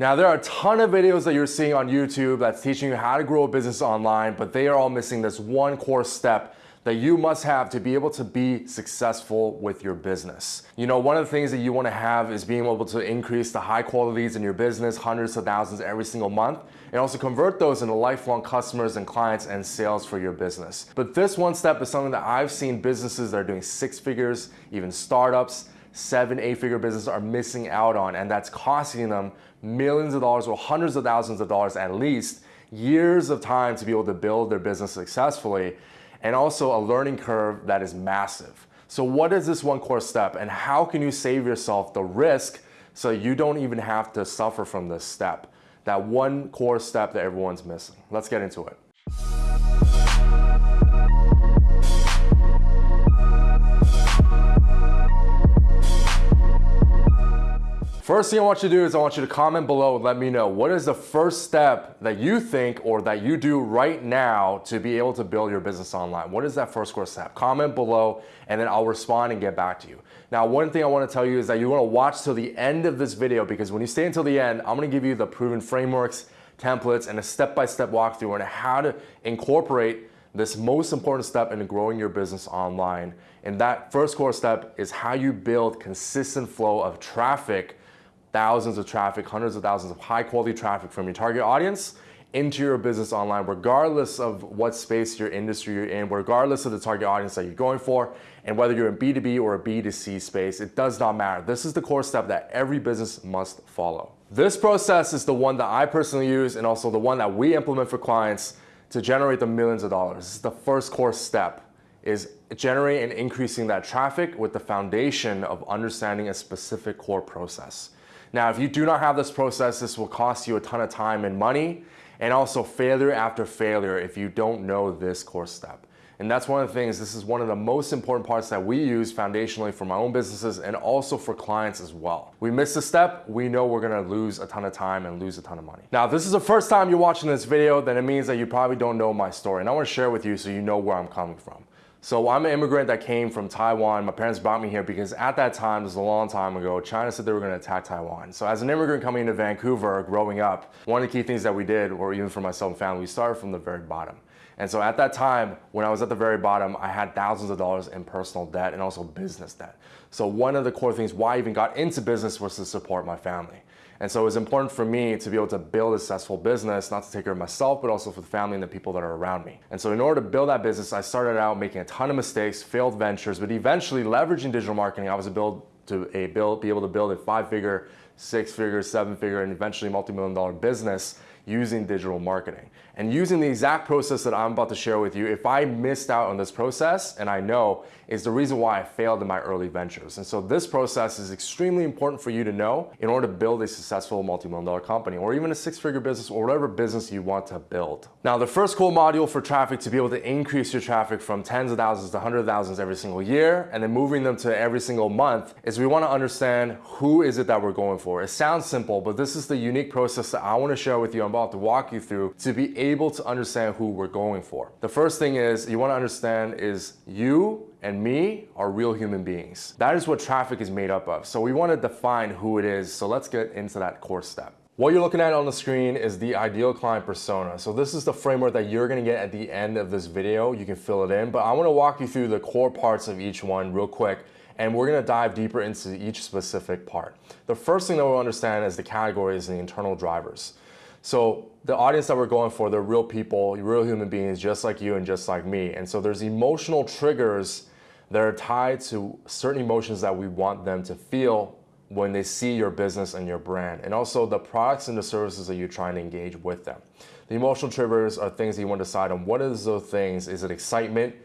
Now there are a ton of videos that you're seeing on YouTube that's teaching you how to grow a business online, but they are all missing this one core step that you must have to be able to be successful with your business. You know, one of the things that you wanna have is being able to increase the high quality leads in your business, hundreds of thousands every single month, and also convert those into lifelong customers and clients and sales for your business. But this one step is something that I've seen businesses that are doing six figures, even startups, seven, eight figure businesses are missing out on, and that's costing them millions of dollars or hundreds of thousands of dollars at least, years of time to be able to build their business successfully and also a learning curve that is massive. So what is this one core step and how can you save yourself the risk so you don't even have to suffer from this step? That one core step that everyone's missing. Let's get into it. First thing I want you to do is I want you to comment below and let me know what is the first step that you think or that you do right now to be able to build your business online. What is that first core step? Comment below and then I'll respond and get back to you. Now, one thing I want to tell you is that you want to watch till the end of this video because when you stay until the end, I'm going to give you the proven frameworks, templates, and a step-by-step -step walkthrough on how to incorporate this most important step in growing your business online. And that first core step is how you build consistent flow of traffic thousands of traffic, hundreds of thousands of high quality traffic from your target audience into your business online, regardless of what space your industry you're in, regardless of the target audience that you're going for, and whether you're in B2B or a B2C space, it does not matter. This is the core step that every business must follow. This process is the one that I personally use and also the one that we implement for clients to generate the millions of dollars. This is the first core step is generating and increasing that traffic with the foundation of understanding a specific core process. Now, if you do not have this process, this will cost you a ton of time and money and also failure after failure if you don't know this core step. And that's one of the things, this is one of the most important parts that we use foundationally for my own businesses and also for clients as well. We miss a step, we know we're gonna lose a ton of time and lose a ton of money. Now, if this is the first time you're watching this video, then it means that you probably don't know my story. And I wanna share with you so you know where I'm coming from. So I'm an immigrant that came from Taiwan. My parents brought me here because at that time, this was a long time ago, China said they were gonna attack Taiwan. So as an immigrant coming into Vancouver, growing up, one of the key things that we did, or even for myself and family, we started from the very bottom. And so at that time, when I was at the very bottom, I had thousands of dollars in personal debt and also business debt. So one of the core things why I even got into business was to support my family. And so it was important for me to be able to build a successful business, not to take care of myself, but also for the family and the people that are around me. And so in order to build that business, I started out making a ton of mistakes, failed ventures, but eventually leveraging digital marketing, I was able to a build, be able to build a five-figure, six-figure, seven-figure, and eventually multi-million dollar business using digital marketing. And using the exact process that I'm about to share with you, if I missed out on this process, and I know, is the reason why I failed in my early ventures. And so this process is extremely important for you to know in order to build a successful multi-million dollar company or even a six-figure business or whatever business you want to build. Now, the first cool module for traffic to be able to increase your traffic from tens of thousands to hundreds of thousands every single year and then moving them to every single month is we want to understand who is it that we're going for. It sounds simple, but this is the unique process that I want to share with you. I'm about to walk you through to be able to understand who we're going for. The first thing is you want to understand is you and me are real human beings. That is what traffic is made up of. So we want to define who it is. So let's get into that core step. What you're looking at on the screen is the ideal client persona. So this is the framework that you're gonna get at the end of this video. You can fill it in, but I wanna walk you through the core parts of each one real quick and we're gonna dive deeper into each specific part. The first thing that we'll understand is the categories and the internal drivers. So the audience that we're going for, they're real people, real human beings, just like you and just like me. And so there's emotional triggers that are tied to certain emotions that we want them to feel when they see your business and your brand, and also the products and the services that you're trying to engage with them. The emotional triggers are things that you want to decide on. What is those things? Is it excitement?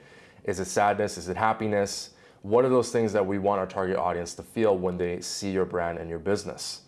Is it sadness? Is it happiness? What are those things that we want our target audience to feel when they see your brand and your business?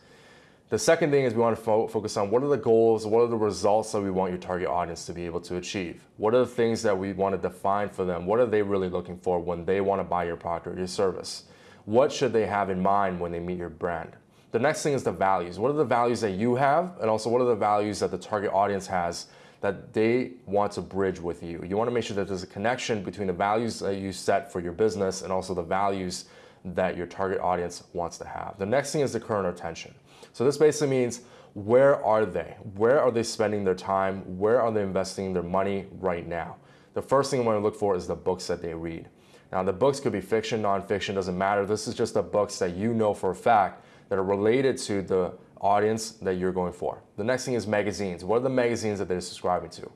The second thing is we want to fo focus on what are the goals, what are the results that we want your target audience to be able to achieve? What are the things that we want to define for them? What are they really looking for when they want to buy your product or your service? What should they have in mind when they meet your brand? The next thing is the values. What are the values that you have? And also what are the values that the target audience has that they want to bridge with you? You want to make sure that there's a connection between the values that you set for your business and also the values that your target audience wants to have. The next thing is the current attention. So this basically means where are they? Where are they spending their time? Where are they investing their money right now? The first thing I want to look for is the books that they read. Now, the books could be fiction, nonfiction, doesn't matter. This is just the books that you know for a fact that are related to the audience that you're going for. The next thing is magazines. What are the magazines that they're subscribing to?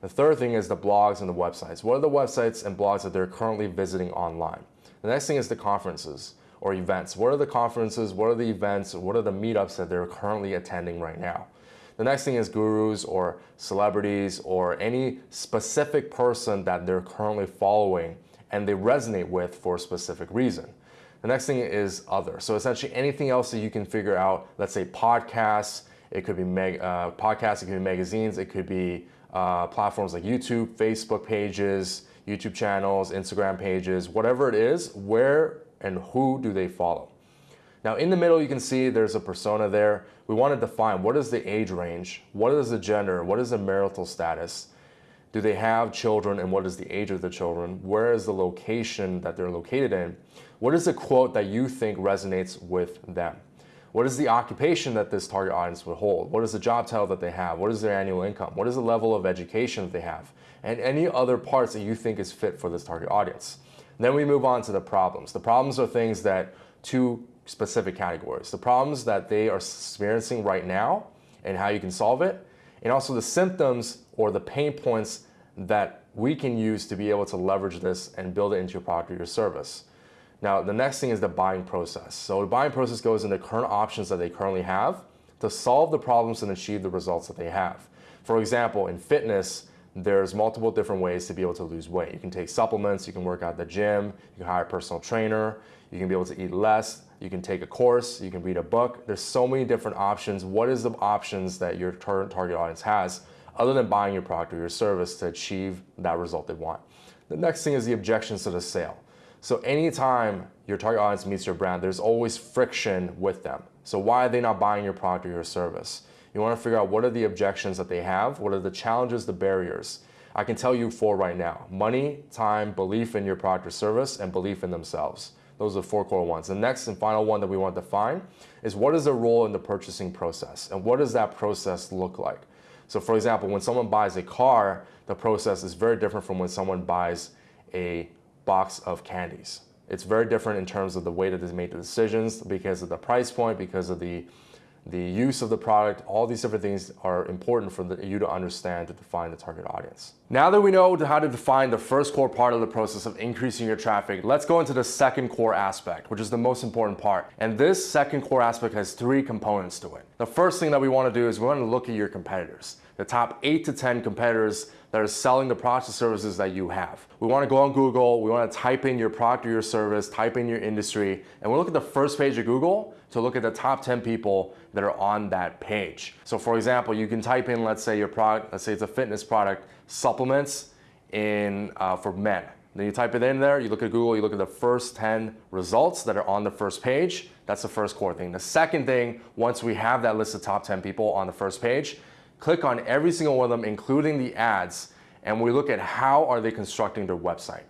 The third thing is the blogs and the websites. What are the websites and blogs that they're currently visiting online? The next thing is the conferences or events. What are the conferences? What are the events? What are the meetups that they're currently attending right now? The next thing is gurus or celebrities or any specific person that they're currently following and they resonate with for a specific reason. The next thing is other. So essentially anything else that you can figure out, let's say podcasts, it could be uh, podcasts, it could be magazines, it could be uh, platforms like YouTube, Facebook pages, YouTube channels, Instagram pages, whatever it is, where and who do they follow? Now in the middle, you can see there's a persona there. We want to define what is the age range, what is the gender, what is the marital status, do they have children and what is the age of the children, where is the location that they're located in, what is the quote that you think resonates with them. What is the occupation that this target audience would hold? What is the job title that they have? What is their annual income? What is the level of education that they have? And any other parts that you think is fit for this target audience. Then we move on to the problems. The problems are things that two specific categories. The problems that they are experiencing right now and how you can solve it, and also the symptoms or the pain points that we can use to be able to leverage this and build it into your product or your service. Now, the next thing is the buying process. So the buying process goes into current options that they currently have to solve the problems and achieve the results that they have. For example, in fitness, there's multiple different ways to be able to lose weight. You can take supplements, you can work out at the gym, you can hire a personal trainer, you can be able to eat less, you can take a course, you can read a book. There's so many different options. What is the options that your current target audience has other than buying your product or your service to achieve that result they want? The next thing is the objections to the sale. So anytime your target audience meets your brand, there's always friction with them. So why are they not buying your product or your service? You want to figure out what are the objections that they have, what are the challenges, the barriers. I can tell you four right now. Money, time, belief in your product or service, and belief in themselves. Those are the four core ones. The next and final one that we want to define is what is the role in the purchasing process and what does that process look like? So for example, when someone buys a car, the process is very different from when someone buys a box of candies. It's very different in terms of the way that they make the decisions because of the price point, because of the the use of the product, all these different things are important for the, you to understand to define the target audience. Now that we know how to define the first core part of the process of increasing your traffic, let's go into the second core aspect, which is the most important part. And this second core aspect has three components to it. The first thing that we want to do is we want to look at your competitors, the top eight to 10 competitors that are selling the products and services that you have. We want to go on Google, we want to type in your product or your service, type in your industry, and we look at the first page of Google to look at the top 10 people that are on that page. So for example, you can type in, let's say your product, let's say it's a fitness product, supplements in uh, for men. Then you type it in there, you look at Google, you look at the first 10 results that are on the first page. That's the first core thing. The second thing, once we have that list of top 10 people on the first page, click on every single one of them, including the ads, and we look at how are they constructing their website.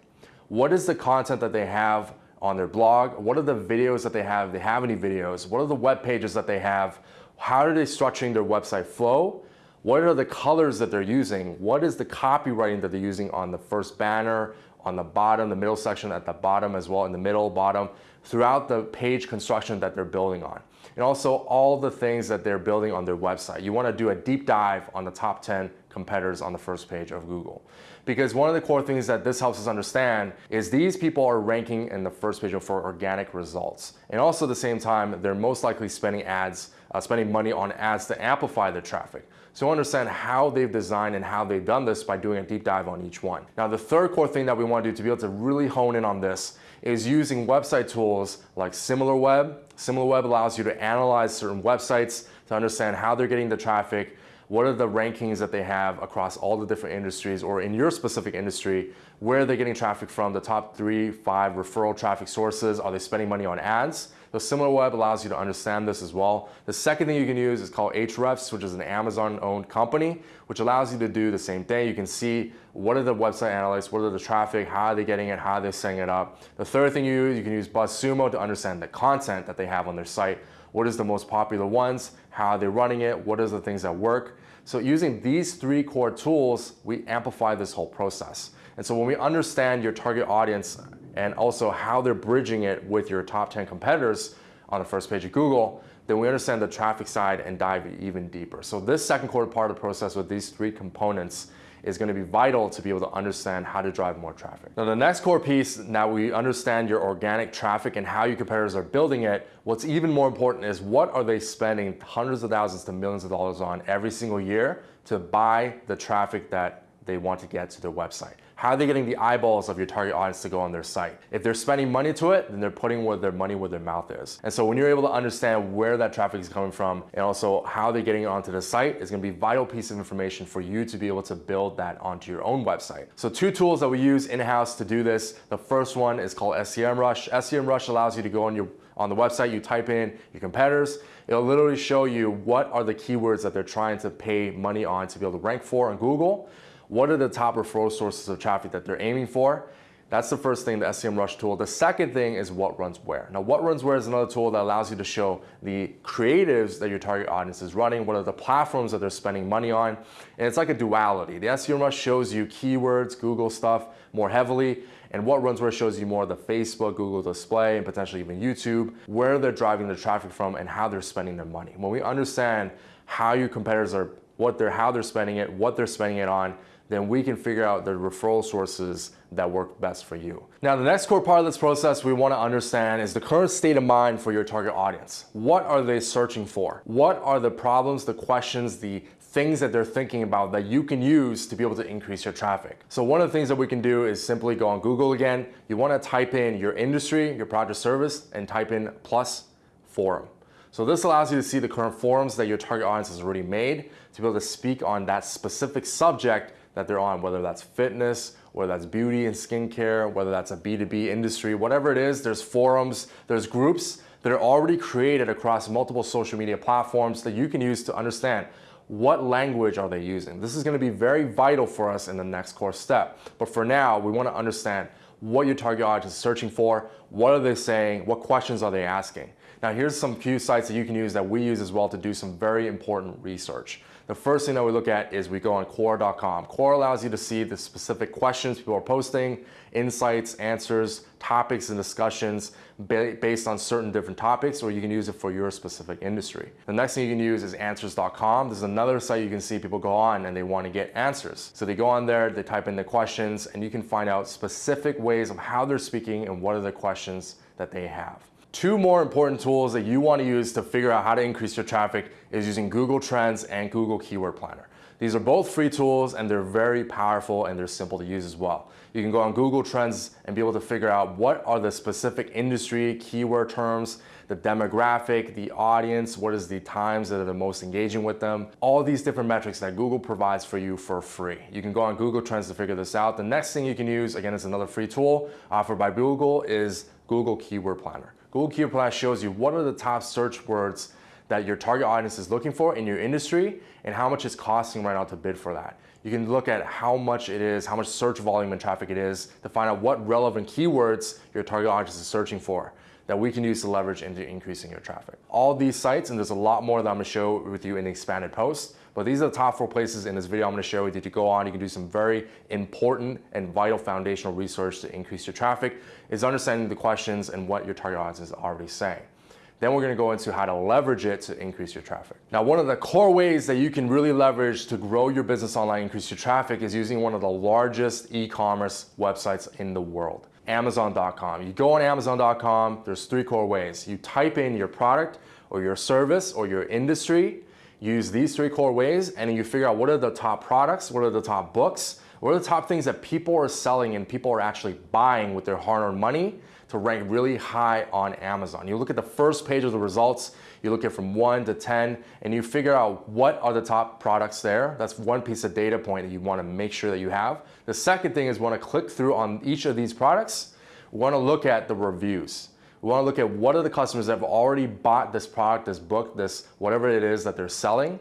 What is the content that they have on their blog? What are the videos that they have? If they have any videos? What are the web pages that they have? How are they structuring their website flow? What are the colors that they're using? What is the copywriting that they're using on the first banner, on the bottom, the middle section at the bottom as well, in the middle, bottom, throughout the page construction that they're building on and also all the things that they're building on their website. You want to do a deep dive on the top 10 competitors on the first page of Google. Because one of the core things that this helps us understand is these people are ranking in the first page for organic results. And also at the same time, they're most likely spending ads, uh, spending money on ads to amplify their traffic. So understand how they've designed and how they've done this by doing a deep dive on each one. Now the third core thing that we want to do to be able to really hone in on this is using website tools like SimilarWeb. SimilarWeb allows you to analyze certain websites to understand how they're getting the traffic, what are the rankings that they have across all the different industries or in your specific industry, where they're they getting traffic from, the top three, five referral traffic sources, are they spending money on ads? The SimilarWeb allows you to understand this as well. The second thing you can use is called Ahrefs, which is an Amazon-owned company, which allows you to do the same thing. You can see what are the website analytics, what are the traffic, how are they getting it, how are they setting it up. The third thing you use, you can use BuzzSumo to understand the content that they have on their site. what is the most popular ones, how are they running it, what are the things that work. So using these three core tools, we amplify this whole process. And so when we understand your target audience and also how they're bridging it with your top 10 competitors on the first page of Google, then we understand the traffic side and dive even deeper. So this second quarter part of the process with these three components is going to be vital to be able to understand how to drive more traffic. Now the next core piece, now we understand your organic traffic and how your competitors are building it. What's even more important is what are they spending hundreds of thousands to millions of dollars on every single year to buy the traffic that they want to get to their website. How are they getting the eyeballs of your target audience to go on their site? If they're spending money to it, then they're putting where their money where their mouth is. And so when you're able to understand where that traffic is coming from and also how they're getting onto the site is gonna be a vital piece of information for you to be able to build that onto your own website. So two tools that we use in-house to do this. The first one is called SEMrush. SEMrush allows you to go on your on the website, you type in your competitors, it'll literally show you what are the keywords that they're trying to pay money on to be able to rank for on Google what are the top referral sources of traffic that they're aiming for? That's the first thing, the SEMrush tool. The second thing is WhatRunsWhere. Now, WhatRunsWhere is another tool that allows you to show the creatives that your target audience is running, what are the platforms that they're spending money on, and it's like a duality. The SEMrush shows you keywords, Google stuff more heavily, and WhatRunsWhere shows you more of the Facebook, Google display, and potentially even YouTube, where they're driving their traffic from and how they're spending their money. When we understand how your competitors are, what they're, how they're spending it, what they're spending it on, then we can figure out the referral sources that work best for you. Now, the next core part of this process we wanna understand is the current state of mind for your target audience. What are they searching for? What are the problems, the questions, the things that they're thinking about that you can use to be able to increase your traffic. So one of the things that we can do is simply go on Google again. You wanna type in your industry, your product or service, and type in plus forum. So this allows you to see the current forums that your target audience has already made to be able to speak on that specific subject that they're on, whether that's fitness, whether that's beauty and skincare, whether that's a B2B industry, whatever it is, there's forums, there's groups that are already created across multiple social media platforms that you can use to understand what language are they using. This is gonna be very vital for us in the next course step. But for now, we wanna understand what your target audience is searching for, what are they saying, what questions are they asking. Now here's some few sites that you can use that we use as well to do some very important research. The first thing that we look at is we go on Quora.com. Quora allows you to see the specific questions people are posting, insights, answers, topics and discussions based on certain different topics, or you can use it for your specific industry. The next thing you can use is answers.com. This is another site you can see people go on and they want to get answers. So they go on there, they type in the questions, and you can find out specific ways of how they're speaking and what are the questions that they have. Two more important tools that you want to use to figure out how to increase your traffic is using Google Trends and Google Keyword Planner. These are both free tools and they're very powerful and they're simple to use as well. You can go on Google Trends and be able to figure out what are the specific industry keyword terms, the demographic, the audience, what is the times that are the most engaging with them, all these different metrics that Google provides for you for free. You can go on Google Trends to figure this out. The next thing you can use, again, it's another free tool offered by Google is Google Keyword Planner. Google Keyword Planner shows you what are the top search words that your target audience is looking for in your industry and how much it's costing right now to bid for that. You can look at how much it is, how much search volume and traffic it is to find out what relevant keywords your target audience is searching for that we can use to leverage into increasing your traffic. All these sites, and there's a lot more that I'm gonna show with you in the expanded post, but these are the top four places in this video I'm gonna share with you to go on. You can do some very important and vital foundational research to increase your traffic, is understanding the questions and what your target audience is already saying. Then we're gonna go into how to leverage it to increase your traffic. Now, one of the core ways that you can really leverage to grow your business online, increase your traffic is using one of the largest e-commerce websites in the world, Amazon.com. You go on Amazon.com, there's three core ways. You type in your product or your service or your industry, use these three core ways and you figure out what are the top products, what are the top books, what are the top things that people are selling and people are actually buying with their hard-earned money to rank really high on Amazon. You look at the first page of the results, you look at from one to 10, and you figure out what are the top products there. That's one piece of data point that you wanna make sure that you have. The second thing is wanna click through on each of these products, wanna look at the reviews. We want to look at what are the customers that have already bought this product, this book, this whatever it is that they're selling,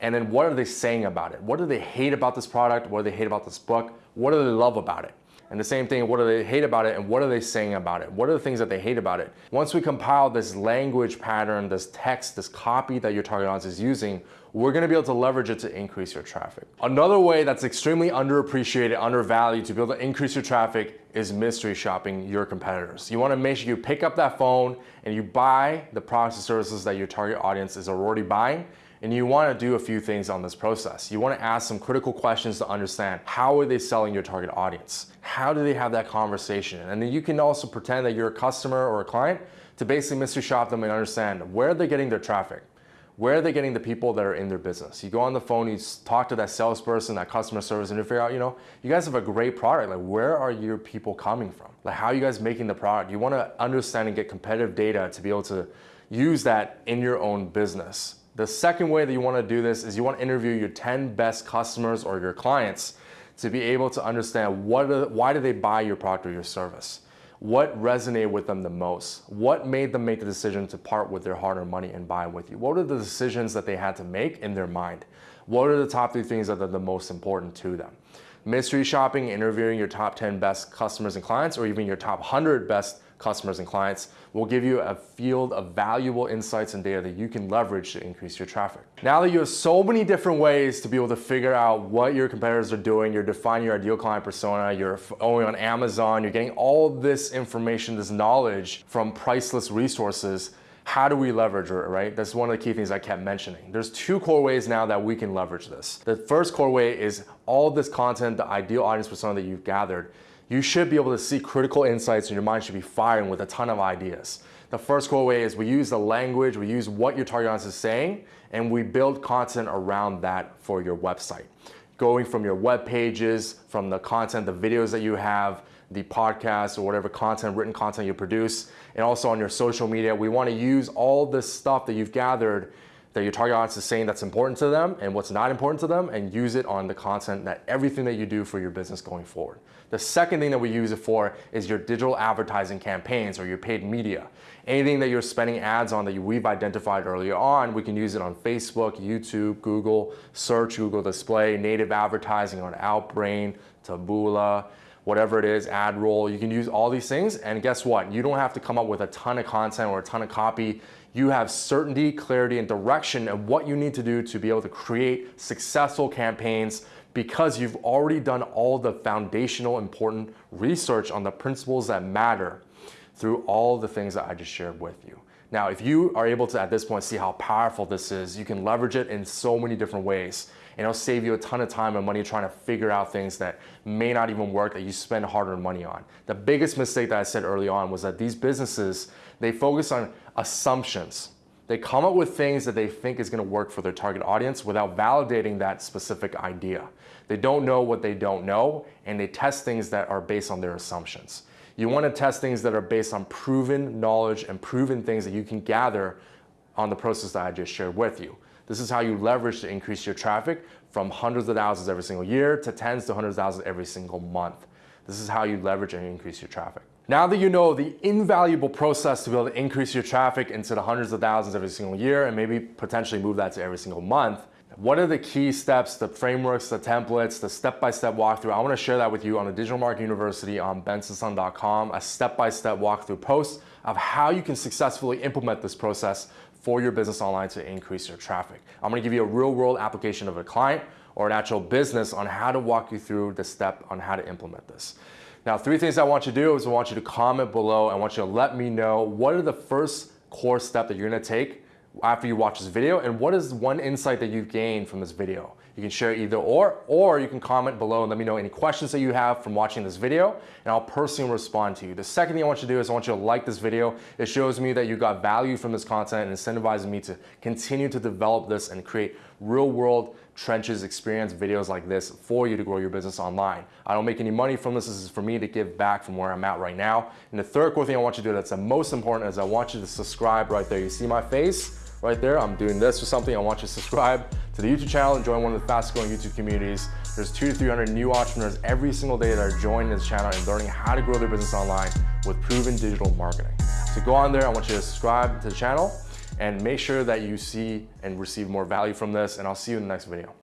and then what are they saying about it? What do they hate about this product? What do they hate about this book? What do they love about it? And the same thing, what do they hate about it and what are they saying about it? What are the things that they hate about it? Once we compile this language pattern, this text, this copy that your target audience is using, we're gonna be able to leverage it to increase your traffic. Another way that's extremely underappreciated, undervalued to be able to increase your traffic is mystery shopping your competitors. You wanna make sure you pick up that phone and you buy the products and services that your target audience is already buying and you want to do a few things on this process. You want to ask some critical questions to understand how are they selling your target audience? How do they have that conversation? And then you can also pretend that you're a customer or a client to basically mystery shop them and understand where they're getting their traffic. Where are they getting the people that are in their business? You go on the phone, you talk to that salesperson, that customer service, and you figure out, you know, you guys have a great product. Like, where are your people coming from? Like, how are you guys making the product? You want to understand and get competitive data to be able to use that in your own business. The second way that you want to do this is you want to interview your 10 best customers or your clients to be able to understand what are, why do they buy your product or your service? What resonated with them the most? What made them make the decision to part with their hard-earned money and buy with you? What are the decisions that they had to make in their mind? What are the top three things that are the most important to them? Mystery shopping, interviewing your top 10 best customers and clients, or even your top 100 best customers and clients will give you a field of valuable insights and data that you can leverage to increase your traffic. Now that you have so many different ways to be able to figure out what your competitors are doing, you're defining your ideal client persona, you're only on Amazon, you're getting all this information, this knowledge from priceless resources, how do we leverage it, right? That's one of the key things I kept mentioning. There's two core ways now that we can leverage this. The first core way is all this content, the ideal audience persona that you've gathered you should be able to see critical insights and your mind should be firing with a ton of ideas. The first core way is we use the language, we use what your target audience is saying, and we build content around that for your website. Going from your web pages, from the content, the videos that you have, the podcast or whatever content, written content you produce, and also on your social media, we wanna use all this stuff that you've gathered that your target audience is saying that's important to them and what's not important to them and use it on the content that everything that you do for your business going forward. The second thing that we use it for is your digital advertising campaigns or your paid media. Anything that you're spending ads on that we've identified earlier on, we can use it on Facebook, YouTube, Google, search, Google display, native advertising on Outbrain, Taboola, whatever it is, AdRoll, you can use all these things and guess what? You don't have to come up with a ton of content or a ton of copy you have certainty, clarity, and direction of what you need to do to be able to create successful campaigns because you've already done all the foundational important research on the principles that matter through all the things that I just shared with you. Now, if you are able to at this point see how powerful this is, you can leverage it in so many different ways and it'll save you a ton of time and money trying to figure out things that may not even work that you spend hard-earned money on. The biggest mistake that I said early on was that these businesses, they focus on assumptions. They come up with things that they think is going to work for their target audience without validating that specific idea. They don't know what they don't know, and they test things that are based on their assumptions. You want to test things that are based on proven knowledge and proven things that you can gather on the process that I just shared with you. This is how you leverage to increase your traffic from hundreds of thousands every single year to tens to hundreds of thousands every single month. This is how you leverage and increase your traffic. Now that you know the invaluable process to be able to increase your traffic into the hundreds of thousands every single year and maybe potentially move that to every single month, what are the key steps, the frameworks, the templates, the step-by-step -step walkthrough? I wanna share that with you on the Digital Marketing University on bensonsun.com, a step-by-step -step walkthrough post of how you can successfully implement this process for your business online to increase your traffic. I'm gonna give you a real world application of a client or an actual business on how to walk you through the step on how to implement this. Now, three things I want you to do is I want you to comment below. I want you to let me know what are the first core step that you're gonna take after you watch this video and what is one insight that you've gained from this video. You can share either or, or you can comment below and let me know any questions that you have from watching this video, and I'll personally respond to you. The second thing I want you to do is I want you to like this video. It shows me that you got value from this content and incentivizes me to continue to develop this and create real world trenches experience videos like this for you to grow your business online. I don't make any money from this. This is for me to give back from where I'm at right now. And the third core thing I want you to do that's the most important is I want you to subscribe right there. You see my face? Right there. I'm doing this or something. I want you to subscribe to the YouTube channel and join one of the fastest growing YouTube communities. There's two to 300 new entrepreneurs every single day that are joining this channel and learning how to grow their business online with proven digital marketing. So go on there. I want you to subscribe to the channel and make sure that you see and receive more value from this. And I'll see you in the next video.